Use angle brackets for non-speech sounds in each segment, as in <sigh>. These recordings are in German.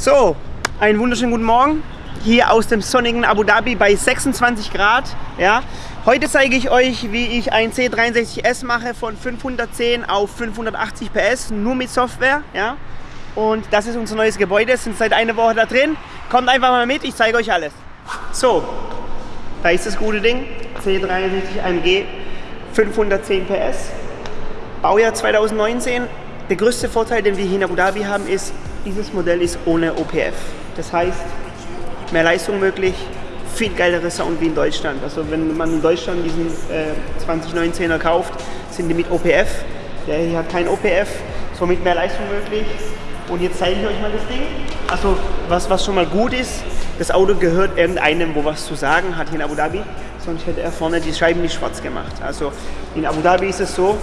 So, einen wunderschönen guten Morgen hier aus dem sonnigen Abu Dhabi bei 26 Grad. Ja. Heute zeige ich euch, wie ich ein C63S mache von 510 auf 580 PS, nur mit Software. Ja. Und das ist unser neues Gebäude, sind seit einer Woche da drin. Kommt einfach mal mit, ich zeige euch alles. So, da ist das gute Ding, C63 AMG 510 PS, Baujahr 2019. Der größte Vorteil, den wir hier in Abu Dhabi haben, ist, dieses Modell ist ohne OPF. Das heißt, mehr Leistung möglich, viel geilere Sound wie in Deutschland. Also wenn man in Deutschland diesen äh, 2019er kauft, sind die mit OPF. Der hier hat kein OPF, somit mehr Leistung möglich. Und jetzt zeige ich euch mal das Ding. Also was, was schon mal gut ist, das Auto gehört irgendeinem, wo was zu sagen hat hier in Abu Dhabi. Sonst hätte er vorne die Scheiben nicht schwarz gemacht. Also in Abu Dhabi ist es so,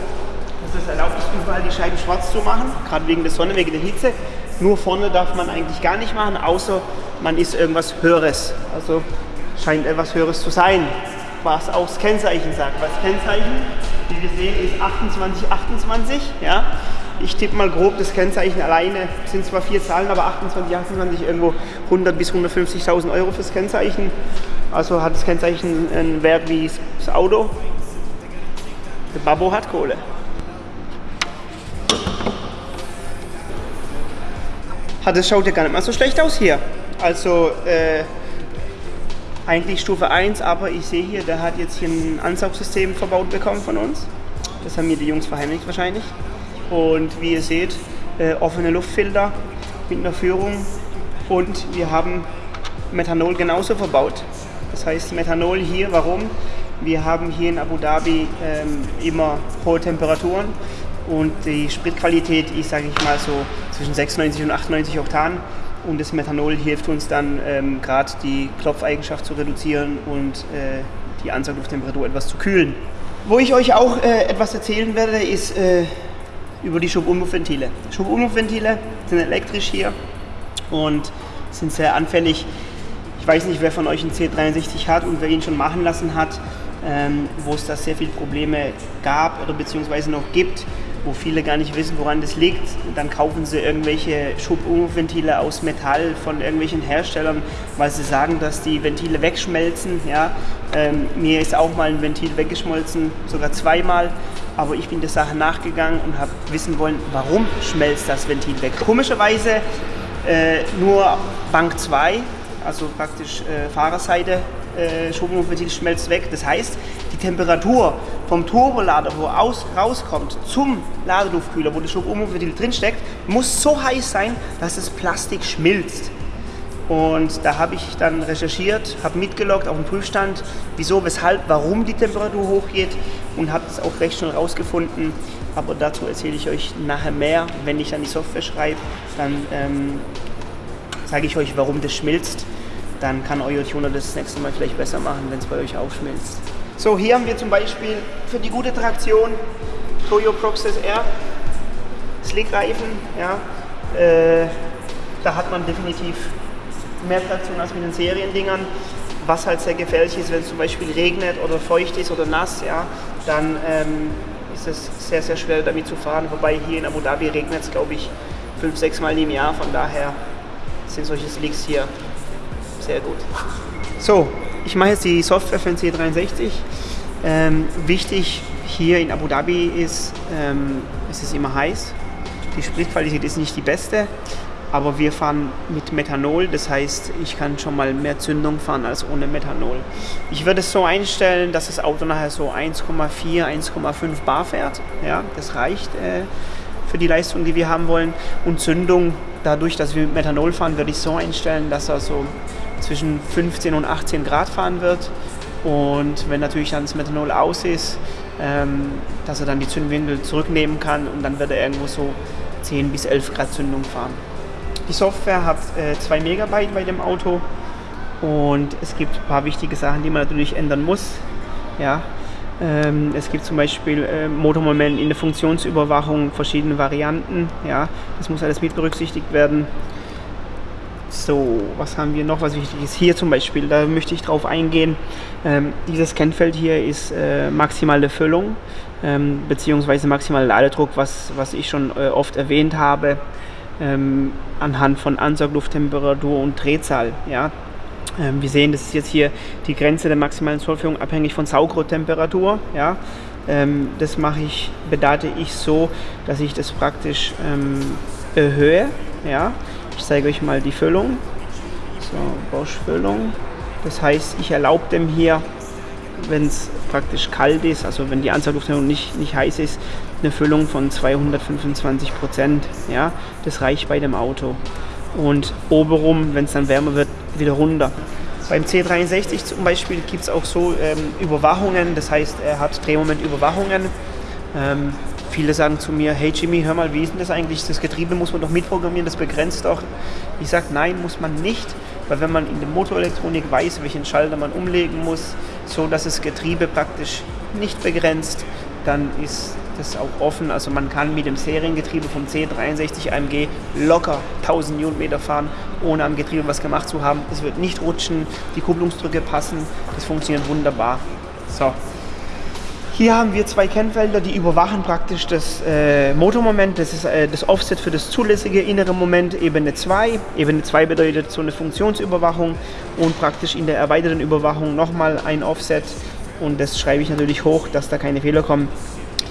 dass es erlaubt ist, überall die Scheiben schwarz zu machen, gerade wegen der Sonne, wegen der Hitze. Nur vorne darf man eigentlich gar nicht machen, außer man ist irgendwas Höheres. Also scheint etwas Höheres zu sein, was auch das Kennzeichen sagt. Das Kennzeichen, wie wir sehen, ist 2828. Ja? Ich tippe mal grob das Kennzeichen alleine, sind zwar vier Zahlen, aber 28, 28 irgendwo 100 bis 150.000 Euro fürs Kennzeichen. Also hat das Kennzeichen einen Wert wie das Auto. Der Babbo hat Kohle. Das schaut ja gar nicht mal so schlecht aus hier. Also äh, eigentlich Stufe 1, aber ich sehe hier, der hat jetzt hier ein Ansaugsystem verbaut bekommen von uns. Das haben mir die Jungs verheimlicht wahrscheinlich. Und wie ihr seht, äh, offene Luftfilter mit einer Führung und wir haben Methanol genauso verbaut. Das heißt Methanol hier, warum? Wir haben hier in Abu Dhabi ähm, immer hohe Temperaturen und die Spritqualität ist, sage ich mal, so zwischen 96 und 98 Oktan. Und das Methanol hilft uns dann ähm, gerade die Klopfeigenschaft zu reduzieren und äh, die Ansauglufttemperatur etwas zu kühlen. Wo ich euch auch äh, etwas erzählen werde, ist äh, über die Schubumluftventile. Schubumluftventile sind elektrisch hier und sind sehr anfällig. Ich weiß nicht, wer von euch einen C63 hat und wer ihn schon machen lassen hat, ähm, wo es da sehr viele Probleme gab oder beziehungsweise noch gibt wo viele gar nicht wissen, woran das liegt. Dann kaufen sie irgendwelche Schubumventile aus Metall von irgendwelchen Herstellern, weil sie sagen, dass die Ventile wegschmelzen. Ja. Ähm, mir ist auch mal ein Ventil weggeschmolzen, sogar zweimal. Aber ich bin der Sache nachgegangen und habe wissen wollen, warum schmelzt das Ventil weg. Komischerweise äh, nur Bank 2, also praktisch äh, Fahrerseite, äh, Schubumventil schmelzt weg. Das heißt, die Temperatur vom Turbolader, wo aus, rauskommt, zum Ladeluftkühler, wo das Schubumventil drinsteckt, muss so heiß sein, dass das Plastik schmilzt. Und da habe ich dann recherchiert, habe mitgeloggt auf dem Prüfstand, wieso, weshalb, warum die Temperatur hochgeht und habe es auch recht schnell rausgefunden. Aber dazu erzähle ich euch nachher mehr. Wenn ich dann die Software schreibe, dann ähm, sage ich euch, warum das schmilzt. Dann kann euer Tuner das nächste Mal vielleicht besser machen, wenn es bei euch aufschmilzt. So, hier haben wir zum Beispiel für die gute Traktion Toyo Proxys R Slickreifen. Ja, äh, da hat man definitiv mehr Traktion als mit den Seriendingern. Was halt sehr gefährlich ist, wenn es zum Beispiel regnet oder feucht ist oder nass, ja, dann ähm, ist es sehr, sehr schwer damit zu fahren. Wobei hier in Abu Dhabi regnet es, glaube ich, fünf, sechs Mal im Jahr. Von daher sind solche Slicks hier sehr gut. So, ich mache jetzt die Software für den C63. Ähm, wichtig hier in Abu Dhabi ist, ähm, es ist immer heiß. Die Spritqualität ist nicht die beste, aber wir fahren mit Methanol, das heißt, ich kann schon mal mehr Zündung fahren als ohne Methanol. Ich würde es so einstellen, dass das Auto nachher so 1,4, 1,5 Bar fährt. Ja, das reicht äh, für die Leistung, die wir haben wollen. Und Zündung, dadurch, dass wir mit Methanol fahren, würde ich so einstellen, dass er so zwischen 15 und 18 Grad fahren wird. Und wenn natürlich dann das Methanol aus ist, ähm, dass er dann die Zündwindel zurücknehmen kann und dann wird er irgendwo so 10 bis 11 Grad Zündung fahren. Die Software hat 2 äh, Megabyte bei dem Auto und es gibt ein paar wichtige Sachen, die man natürlich ändern muss. Ja, ähm, es gibt zum Beispiel äh, Motormoment in der Funktionsüberwachung, verschiedene Varianten. Ja, das muss alles mit berücksichtigt werden. So, was haben wir noch, was wichtig ist? Hier zum Beispiel, da möchte ich drauf eingehen. Ähm, dieses Kennfeld hier ist äh, maximale Füllung ähm, beziehungsweise maximaler Ladedruck, was, was ich schon äh, oft erwähnt habe. ähm, anhand von Ansauglufttemperatur und Drehzahl. Ja. Ähm, wir sehen, das ist jetzt hier die Grenze der maximalen Zollführung abhängig von Saugrohrtemperatur. Ja. Ähm, das mache ich, bedate ich so, dass ich das praktisch ähm, erhöhe. Ja. Ich zeige euch mal die Füllung. So, Bosch-Füllung. Das heißt, ich erlaube dem hier, wenn es praktisch kalt ist, also wenn die Ansaugluft nicht, nicht heiß ist, eine Füllung von 225 Prozent. Ja, das reicht bei dem Auto. Und obenrum, wenn es dann wärmer wird, wieder runter. Beim C63 zum Beispiel gibt es auch so ähm, Überwachungen, das heißt, er hat Drehmomentüberwachungen. Ähm, viele sagen zu mir, hey Jimmy, hör mal, wie ist denn das eigentlich? Das Getriebe muss man doch mitprogrammieren, das begrenzt doch. Ich sage, nein, muss man nicht, weil wenn man in der Motorelektronik weiß, welchen Schalter man umlegen muss, so dass das Getriebe praktisch nicht begrenzt, dann ist das auch offen. Also man kann mit dem Seriengetriebe vom C63 AMG locker 1000 Newtonmeter fahren, ohne am Getriebe was gemacht zu haben. Es wird nicht rutschen, die Kupplungsdrücke passen, das funktioniert wunderbar. So. Hier haben wir zwei Kennfelder, die überwachen praktisch das äh, Motormoment. Das ist äh, das Offset für das zulässige innere Moment, Ebene 2. Ebene 2 bedeutet so eine Funktionsüberwachung und praktisch in der erweiterten Überwachung nochmal ein Offset. Und das schreibe ich natürlich hoch, dass da keine Fehler kommen.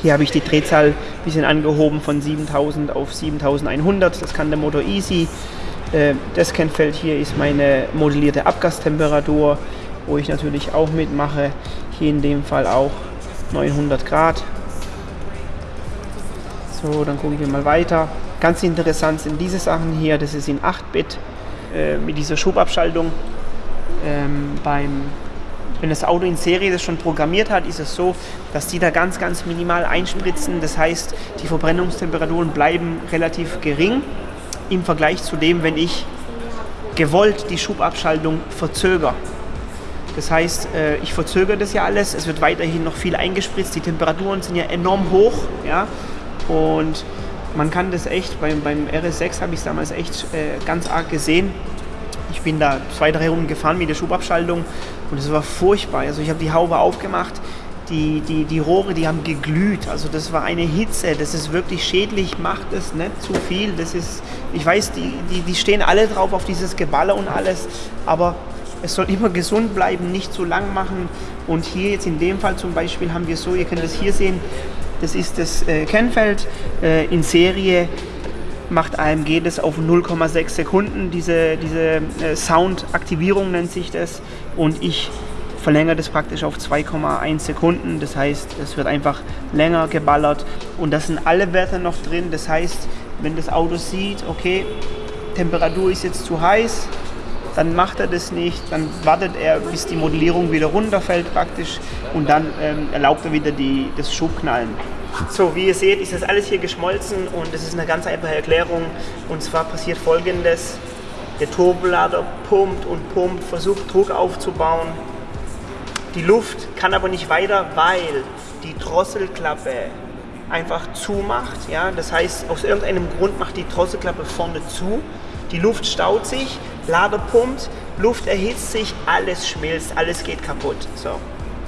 Hier habe ich die Drehzahl ein bisschen angehoben von 7000 auf 7100. Das kann der Motor easy. Äh, das Kennfeld hier ist meine modellierte Abgastemperatur, wo ich natürlich auch mitmache. Hier in dem Fall auch 900 Grad. So, dann gucken wir mal weiter. Ganz interessant sind diese Sachen hier. Das ist in 8-Bit äh, mit dieser Schubabschaltung. Ähm, beim, wenn das Auto in Serie das schon programmiert hat, ist es so, dass die da ganz, ganz minimal einspritzen. Das heißt, die Verbrennungstemperaturen bleiben relativ gering im Vergleich zu dem, wenn ich gewollt die Schubabschaltung verzögere. Das heißt, äh, ich verzögere das ja alles. Es wird weiterhin noch viel eingespritzt. Die Temperaturen sind ja enorm hoch. Ja? Und man kann das echt, beim, beim RS6 habe ich es damals echt äh, ganz arg gesehen. Ich bin da zwei, drei Runden gefahren mit der Schubabschaltung und es war furchtbar. Also ich habe die Haube aufgemacht, die, die, die Rohre, die haben geglüht. Also das war eine Hitze, das ist wirklich schädlich, macht es nicht zu viel. Das ist, ich weiß, die, die, die stehen alle drauf auf dieses Geballer und alles, aber es soll immer gesund bleiben, nicht zu lang machen. Und hier jetzt in dem Fall zum Beispiel haben wir so, ihr könnt das hier sehen, das ist das äh, Kennfeld äh, in Serie macht AMG das auf 0,6 Sekunden, diese, diese äh, Sound-Aktivierung nennt sich das. Und ich verlängere das praktisch auf 2,1 Sekunden, das heißt es wird einfach länger geballert. Und das sind alle Werte noch drin, das heißt wenn das Auto sieht, okay, Temperatur ist jetzt zu heiß, dann macht er das nicht, dann wartet er, bis die Modellierung wieder runterfällt praktisch. Und dann ähm, erlaubt er wieder die, das Schubknallen. So, wie ihr seht, ist das alles hier geschmolzen und das ist eine ganz einfache Erklärung. Und zwar passiert folgendes. Der Turbolader pumpt und pumpt, versucht Druck aufzubauen. Die Luft kann aber nicht weiter, weil die Drosselklappe einfach zumacht. Ja? Das heißt, aus irgendeinem Grund macht die Drosselklappe vorne zu. Die Luft staut sich Lader pumpt, Luft erhitzt sich, alles schmilzt, alles geht kaputt. So.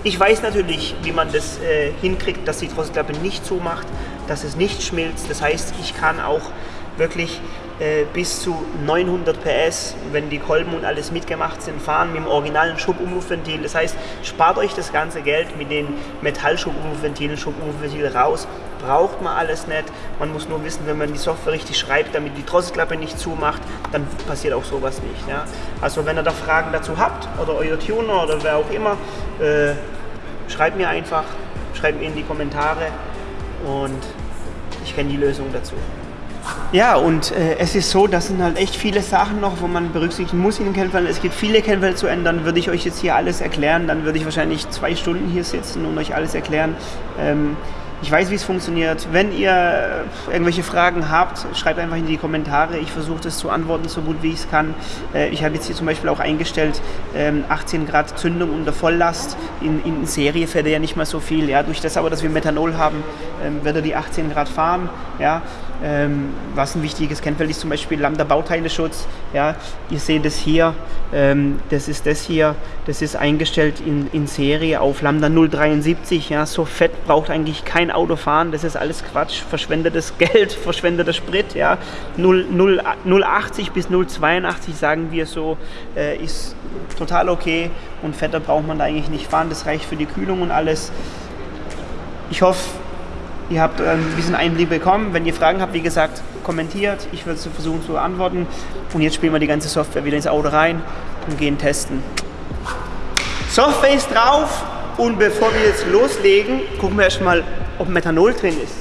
Ich weiß natürlich, wie man das äh, hinkriegt, dass die Drosselklappe nicht zumacht, dass es nicht schmilzt. Das heißt, ich kann auch wirklich äh, bis zu 900 PS, wenn die Kolben und alles mitgemacht sind, fahren mit dem originalen Schubumluftventil. Das heißt, spart euch das ganze Geld mit den Metallschubumluftventilen, Schubumluftventil raus. Braucht man alles nicht. Man muss nur wissen, wenn man die Software richtig schreibt, damit die Drosselklappe nicht zumacht, dann passiert auch sowas nicht. Ja? Also wenn ihr da Fragen dazu habt oder euer Tuner oder wer auch immer, äh, schreibt mir einfach, schreibt mir in die Kommentare und ich kenne die Lösung dazu. Ja, und äh, es ist so, das sind halt echt viele Sachen noch, wo man berücksichtigen muss in den Kennfeldern. Es gibt viele Kennfelder zu ändern. Würde ich euch jetzt hier alles erklären, dann würde ich wahrscheinlich zwei Stunden hier sitzen und euch alles erklären. Ähm, ich weiß, wie es funktioniert. Wenn ihr irgendwelche Fragen habt, schreibt einfach in die Kommentare. Ich versuche das zu antworten, so gut wie ich es kann. Äh, ich habe jetzt hier zum Beispiel auch eingestellt, 18 ähm, Grad Zündung unter Volllast. In, in Serie fährt er ja nicht mal so viel. Ja, durch das aber, dass wir Methanol haben, ähm, wird er die 18 Grad fahren. Ja? Ähm, was ein wichtiges Kennfeld ist zum Beispiel Lambda-Bauteileschutz. Ja? Ihr seht es hier, ähm, das ist das hier, das ist eingestellt in, in Serie auf Lambda 073. Ja? So fett braucht eigentlich kein Auto fahren, das ist alles Quatsch, verschwendetes <laughs> Geld, verschwendeter Sprit. Ja? 0, 0, 080 bis 082 sagen wir so, äh, ist total okay und fetter braucht man da eigentlich nicht fahren, das reicht für die Kühlung und alles. Ich hoffe, ihr habt ein bisschen Einblick bekommen. Wenn ihr Fragen habt, wie gesagt, kommentiert. Ich werde versuchen zu antworten. Und jetzt spielen wir die ganze Software wieder ins Auto rein und gehen testen. Software ist drauf und bevor wir jetzt loslegen, gucken wir erstmal, ob Methanol drin ist.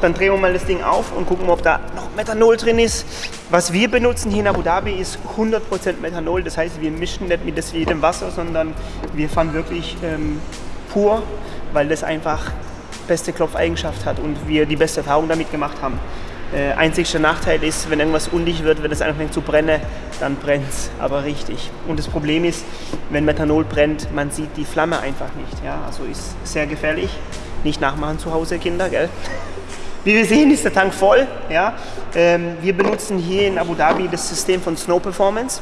Dann drehen wir mal das Ding auf und gucken, ob da noch Methanol drin ist. Was wir benutzen hier in Abu Dhabi ist 100% Methanol. Das heißt, wir mischen nicht mit jedem Wasser, sondern wir fahren wirklich ähm, pur, weil das einfach beste Klopfeigenschaft hat und wir die beste Erfahrung damit gemacht haben. Äh, einzigster Nachteil ist, wenn irgendwas undicht wird, wenn es anfängt zu brennen, dann brennt es aber richtig. Und das Problem ist, wenn Methanol brennt, man sieht die Flamme einfach nicht. Ja? Also ist sehr gefährlich. Nicht nachmachen zu Hause, Kinder, gell? <laughs> Wie wir sehen, ist der Tank voll. Ja? Ähm, wir benutzen hier in Abu Dhabi das System von Snow Performance.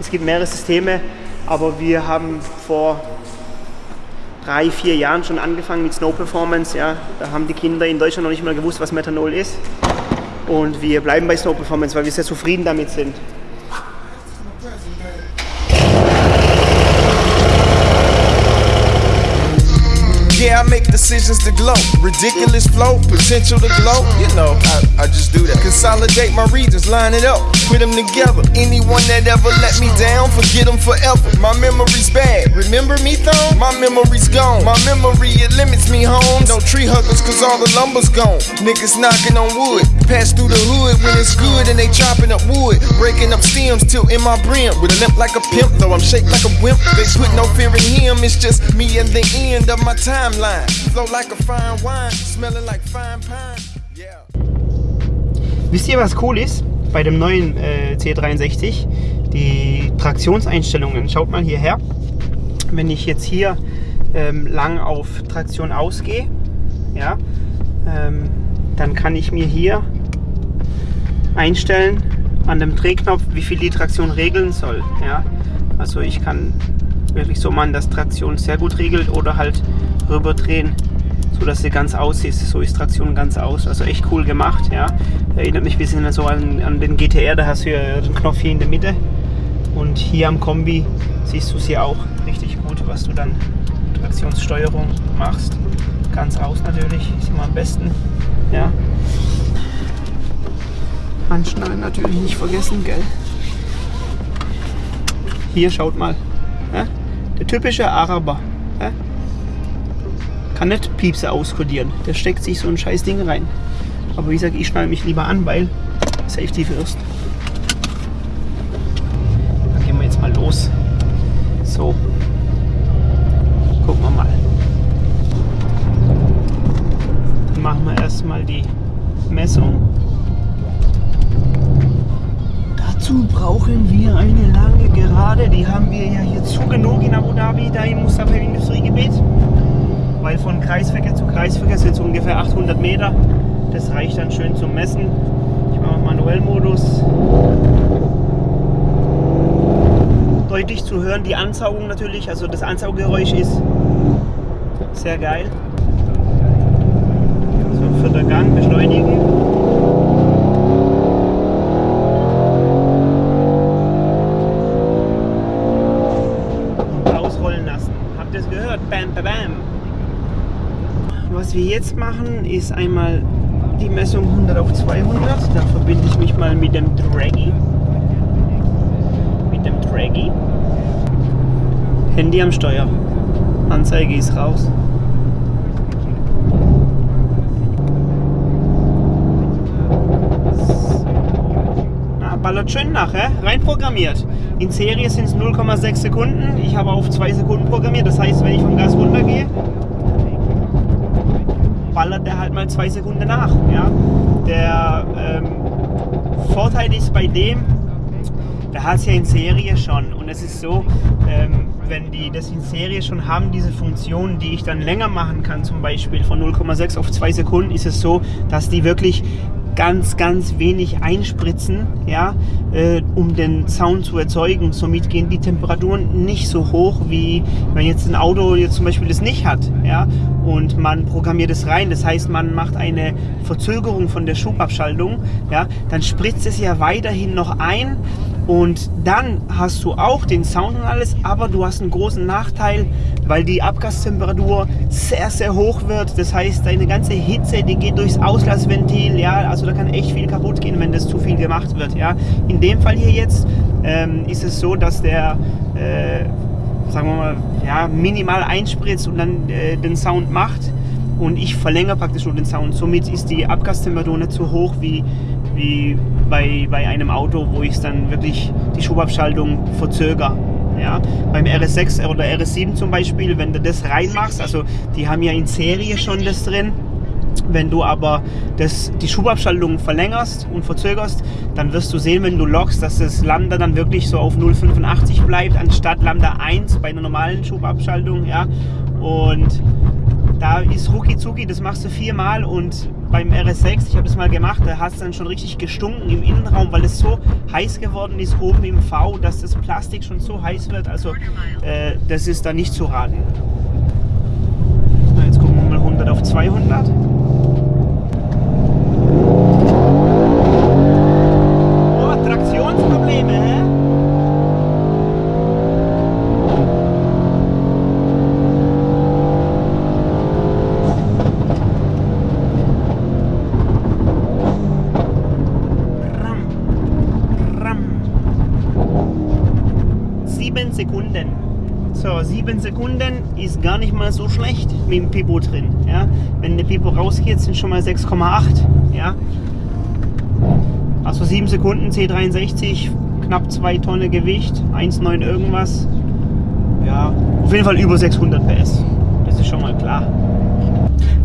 Es gibt mehrere Systeme, aber wir haben vor drei, vier Jahren schon angefangen mit Snow Performance. Ja. Da haben die Kinder in Deutschland noch nicht mal gewusst, was Methanol ist. Und wir bleiben bei Snow Performance, weil wir sehr zufrieden damit sind. Decisions to glow. Ridiculous flow, potential to glow. You know, I, I just do that. Consolidate my regions, line it up, put them together. Anyone that ever let me down, forget them forever. My memory's bad. Remember me, though? My memory's gone. My memory, it limits me home. No tree huggers, cause all the lumber's gone. Niggas knocking on wood. Pass through the hood when it's good and they chopping up wood. Breaking up stems, tilting my brim. With a limp like a pimp, though I'm shaped like a wimp. They put no fear in him, it's just me and the end of my timeline. Wisst ihr, was cool ist bei dem neuen äh, C63? Die Traktionseinstellungen. Schaut mal hierher. Wenn ich jetzt hier ähm, lang auf Traktion ausgehe, ja, ähm, dann kann ich mir hier einstellen an dem Drehknopf, wie viel die Traktion regeln soll. Ja. Also ich kann wirklich so machen, dass Traktion sehr gut regelt oder halt rüberdrehen, so dass sie ganz aus ist. So ist Traktion ganz aus. Also echt cool gemacht. Ja. Erinnert mich ein bisschen so an, an den GTR, da hast du ja den Knopf hier in der Mitte. Und hier am Kombi siehst du sie auch richtig gut, was du dann Traktionssteuerung machst. Ganz aus natürlich, ist immer am besten. Ja. Handschnallen natürlich nicht vergessen, gell? Hier schaut mal. Ja? Der typische Araber. Ja? kann nicht Piepse auskodieren. Der steckt sich so ein scheiß Ding rein. Aber wie gesagt, ich schneide mich lieber an, weil Safety first. 100 Meter. Das reicht dann schön zum Messen. Ich mache Manuellmodus. Deutlich zu hören die Ansaugung natürlich, also das Ansauggeräusch ist sehr geil. So, vierter Gang, beschleunigen. Und Ausrollen lassen. Habt ihr es gehört? Bam, bam, bam. Was wir jetzt machen, ist einmal die Messung 100 auf 200. Da verbinde ich mich mal mit dem Draggy. Mit dem Draggy. Handy am Steuer. Anzeige ist raus. Ballert schön nach, hä? rein programmiert. In Serie sind es 0,6 Sekunden. Ich habe auf 2 Sekunden programmiert. Das heißt, wenn ich vom Gas runtergehe, ballert der halt mal zwei Sekunden nach. Ja? Der ähm, Vorteil ist bei dem, der hat es ja in Serie schon und es ist so, ähm, wenn die das in Serie schon haben, diese Funktion, die ich dann länger machen kann, zum Beispiel von 0,6 auf 2 Sekunden, ist es so, dass die wirklich ganz, ganz wenig einspritzen, ja, äh, um den Sound zu erzeugen. Somit gehen die Temperaturen nicht so hoch, wie wenn jetzt ein Auto jetzt zum Beispiel das nicht hat, ja, und man programmiert es rein. Das heißt, man macht eine Verzögerung von der Schubabschaltung, ja, dann spritzt es ja weiterhin noch ein und dann hast du auch den Sound und alles, aber du hast einen großen Nachteil, weil die Abgastemperatur sehr, sehr hoch wird. Das heißt, deine ganze Hitze, die geht durchs Auslassventil. Ja, also da kann echt viel kaputt gehen, wenn das zu viel gemacht wird. Ja, in dem Fall hier jetzt ähm, ist es so, dass der äh, sagen wir mal, ja, minimal einspritzt und dann äh, den Sound macht. Und ich verlängere praktisch nur den Sound. Somit ist die Abgastemperatur nicht so hoch wie, wie bei, bei einem Auto, wo ich dann wirklich die Schubabschaltung verzögere. Ja, beim RS6 oder RS7 zum Beispiel, wenn du das reinmachst, also die haben ja in Serie schon das drin, wenn du aber das, die Schubabschaltung verlängerst und verzögerst, dann wirst du sehen, wenn du lockst, dass das Lambda dann wirklich so auf 0,85 bleibt, anstatt Lambda 1 bei einer normalen Schubabschaltung. Ja? Und da ist rucki zucki, das machst du viermal und beim RS6, ich habe das mal gemacht, da hat es dann schon richtig gestunken im Innenraum, weil es so heiß geworden ist oben im V, dass das Plastik schon so heiß wird. Also äh, das ist da nicht zu raten. Jetzt gucken wir mal 100 auf 200. Sekunden. So, sieben Sekunden ist gar nicht mal so schlecht mit dem Pipo drin. Ja? Wenn der Pipo rausgeht, sind schon mal 6,8. Ja? Also 7 Sekunden, C63, knapp 2 Tonnen Gewicht, 1,9 irgendwas. Ja, auf jeden Fall über 600 PS. Das ist schon mal klar.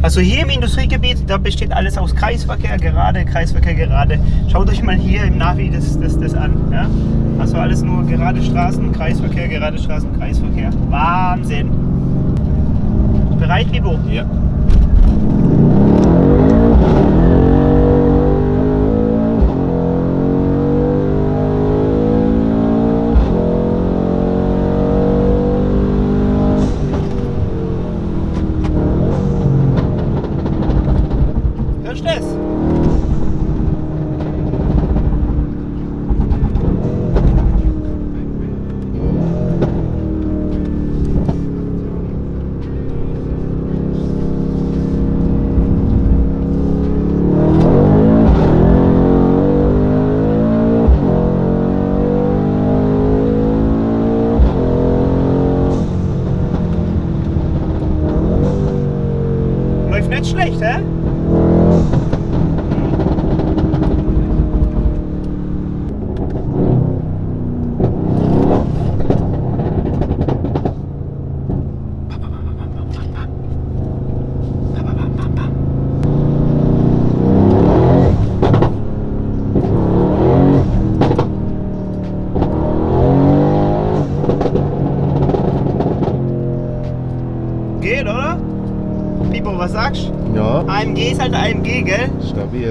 Also hier im Industriegebiet, da besteht alles aus Kreisverkehr, gerade, Kreisverkehr, gerade. Schaut euch mal hier im Navi das, das, das an. Ja? Also alles nur gerade Straßen, Kreisverkehr, gerade Straßen, Kreisverkehr. Wahnsinn. Bereit, Libo? Ja.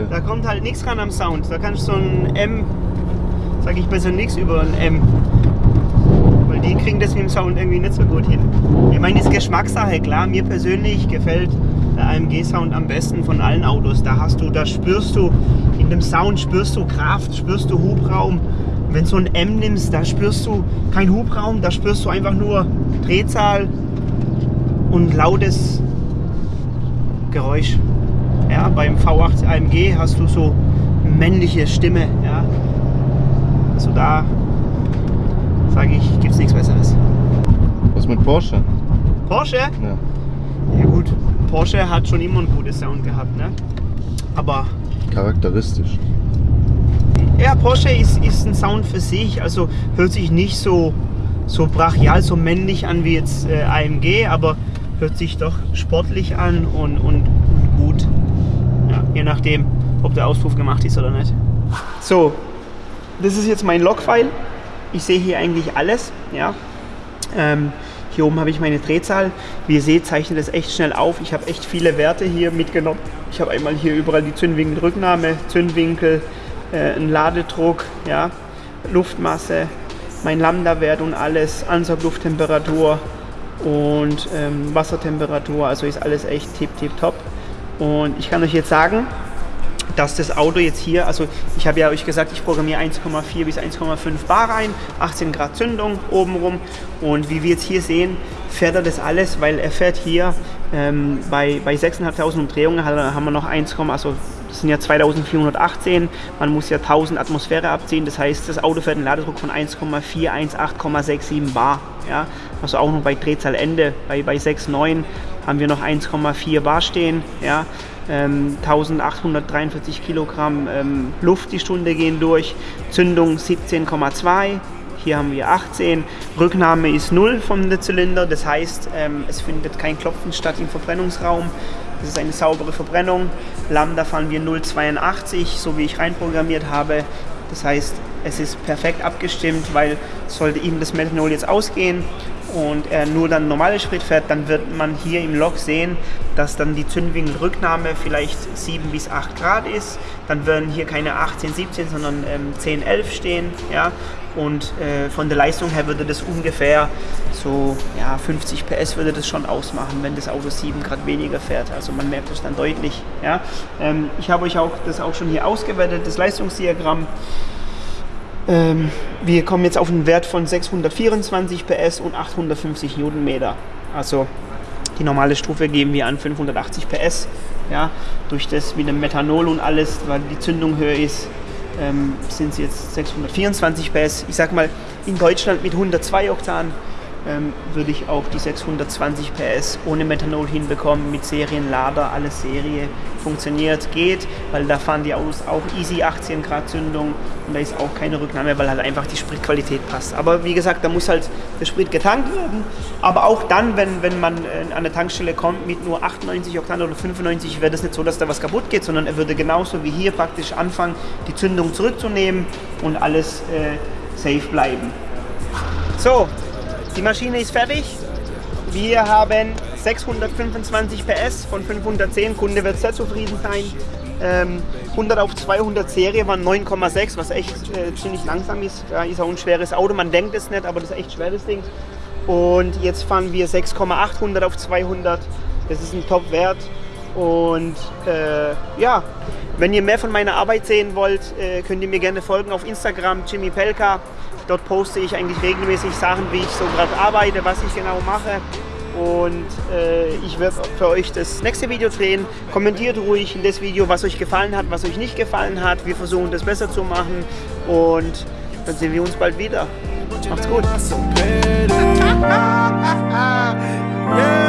Da kommt halt nichts ran am Sound. Da kannst du so ein M, sag ich besser nichts über ein M. Weil die kriegen das mit dem Sound irgendwie nicht so gut hin. Ich meine, ist Geschmackssache, klar. Mir persönlich gefällt der AMG-Sound am besten von allen Autos. Da hast du, da spürst du, in dem Sound spürst du Kraft, spürst du Hubraum. Wenn du so ein M nimmst, da spürst du kein Hubraum, da spürst du einfach nur Drehzahl und lautes Geräusch. Ja, beim V8 AMG hast du so männliche Stimme. Ja. Also da sage ich, gibt es nichts Besseres. Was mit Porsche? Porsche? Ja. Ja gut, Porsche hat schon immer einen guten Sound gehabt, ne? Aber Charakteristisch. ja, Porsche ist, ist ein Sound für sich, also hört sich nicht so, so brachial, so männlich an wie jetzt äh, AMG, aber hört sich doch sportlich an und, und je nachdem, ob der Auspuff gemacht ist oder nicht. So, das ist jetzt mein Logfile. Ich sehe hier eigentlich alles. Ja. Ähm, hier oben habe ich meine Drehzahl. Wie ihr seht, zeichnet es echt schnell auf. Ich habe echt viele Werte hier mitgenommen. Ich habe einmal hier überall die Zündwinkelrücknahme, Zündwinkel, äh, einen Ladedruck, ja, Luftmasse, mein Lambda-Wert und alles, Ansauglufttemperatur und ähm, Wassertemperatur. Also ist alles echt tip, tip, top. Und ich kann euch jetzt sagen, dass das Auto jetzt hier, also ich habe ja euch gesagt, ich programmiere 1,4 bis 1,5 Bar rein, 18 Grad Zündung obenrum. Und wie wir jetzt hier sehen, fährt er das alles, weil er fährt hier ähm, bei, bei 6.500 Umdrehungen haben wir noch 1, also das sind ja 2418, man muss ja 1000 Atmosphäre abziehen, das heißt, das Auto fährt einen Ladedruck von 1,418,67 Bar, ja, also auch noch bei Drehzahlende, bei, bei 6,9 haben wir noch 1,4 Bar stehen, ja, ähm, 1843 Kilogramm ähm, Luft die Stunde gehen durch, Zündung 17,2, hier haben wir 18, Rücknahme ist 0 vom Zylinder, das heißt, ähm, es findet kein Klopfen statt im Verbrennungsraum. Das ist eine saubere Verbrennung. Lambda fahren wir 0,82, so wie ich reinprogrammiert habe. Das heißt, es ist perfekt abgestimmt, weil sollte ihm das Methanol jetzt ausgehen und er nur dann normale Sprit fährt, dann wird man hier im Log sehen, dass dann die Zündwinkelrücknahme vielleicht 7 bis 8 Grad ist. Dann würden hier keine 18, 17, sondern ähm, 10, 11 stehen. Ja? Und äh, von der Leistung her würde das ungefähr so ja, 50 PS würde das schon ausmachen, wenn das Auto 7 Grad weniger fährt. Also man merkt das dann deutlich. Ja? Ähm, ich habe euch auch das auch schon hier ausgewertet, das Leistungsdiagramm. Ähm, wir kommen jetzt auf einen Wert von 624 PS und 850 Newtonmeter. Also die normale Stufe geben wir an 580 PS. Ja, durch das mit dem Methanol und alles, weil die Zündung höher ist, ähm, sind es jetzt 624 PS. Ich sag mal, in Deutschland mit 102 Oktan ähm, würde ich auch die 620 PS ohne Methanol hinbekommen, mit Serienlader, alles Serie funktioniert, geht, weil da fahren die Autos auch easy 18 Grad Zündung und da ist auch keine Rücknahme, weil halt einfach die Spritqualität passt. Aber wie gesagt, da muss halt der Sprit getankt werden, aber auch dann, wenn, wenn man äh, an der Tankstelle kommt mit nur 98 Oktan oder 95, wäre das nicht so, dass da was kaputt geht, sondern er würde genauso wie hier praktisch anfangen, die Zündung zurückzunehmen und alles äh, safe bleiben. So, die Maschine ist fertig. Wir haben 625 PS von 510. Kunde wird sehr zufrieden sein. Ähm, 100 auf 200 Serie waren 9,6, was echt äh, ziemlich langsam ist. Da ist auch ein schweres Auto. Man denkt es nicht, aber das ist echt schwer, das Ding. Und jetzt fahren wir 6,800 auf 200. Das ist ein Top-Wert. Und äh, ja, wenn ihr mehr von meiner Arbeit sehen wollt, äh, könnt ihr mir gerne folgen auf Instagram, Jimmy Pelka. Dort poste ich eigentlich regelmäßig Sachen, wie ich so gerade arbeite, was ich genau mache. Und äh, ich werde für euch das nächste Video drehen. Kommentiert ruhig in das Video, was euch gefallen hat, was euch nicht gefallen hat. Wir versuchen das besser zu machen. Und dann sehen wir uns bald wieder. Macht's gut. <laughs> yeah.